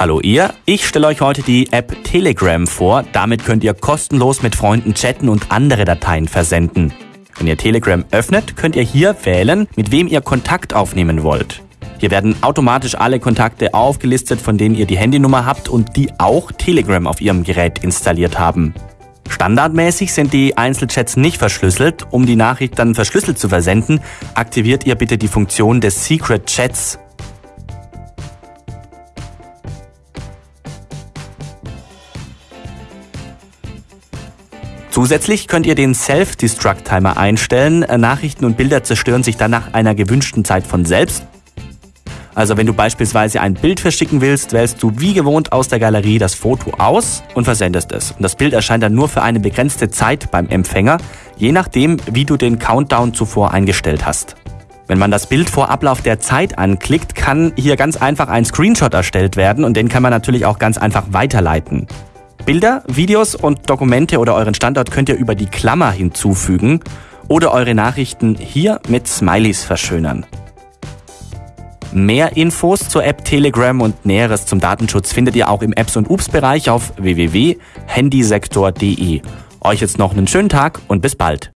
Hallo ihr, ich stelle euch heute die App Telegram vor. Damit könnt ihr kostenlos mit Freunden chatten und andere Dateien versenden. Wenn ihr Telegram öffnet, könnt ihr hier wählen, mit wem ihr Kontakt aufnehmen wollt. Hier werden automatisch alle Kontakte aufgelistet, von denen ihr die Handynummer habt und die auch Telegram auf ihrem Gerät installiert haben. Standardmäßig sind die Einzelchats nicht verschlüsselt. Um die Nachricht dann verschlüsselt zu versenden, aktiviert ihr bitte die Funktion des Secret Chats. Zusätzlich könnt ihr den Self-Destruct-Timer einstellen. Nachrichten und Bilder zerstören sich dann nach einer gewünschten Zeit von selbst. Also wenn du beispielsweise ein Bild verschicken willst, wählst du wie gewohnt aus der Galerie das Foto aus und versendest es. Und das Bild erscheint dann nur für eine begrenzte Zeit beim Empfänger, je nachdem, wie du den Countdown zuvor eingestellt hast. Wenn man das Bild vor Ablauf der Zeit anklickt, kann hier ganz einfach ein Screenshot erstellt werden und den kann man natürlich auch ganz einfach weiterleiten. Bilder, Videos und Dokumente oder euren Standort könnt ihr über die Klammer hinzufügen oder eure Nachrichten hier mit Smileys verschönern. Mehr Infos zur App Telegram und Näheres zum Datenschutz findet ihr auch im Apps und Ups Bereich auf www.handysektor.de. Euch jetzt noch einen schönen Tag und bis bald.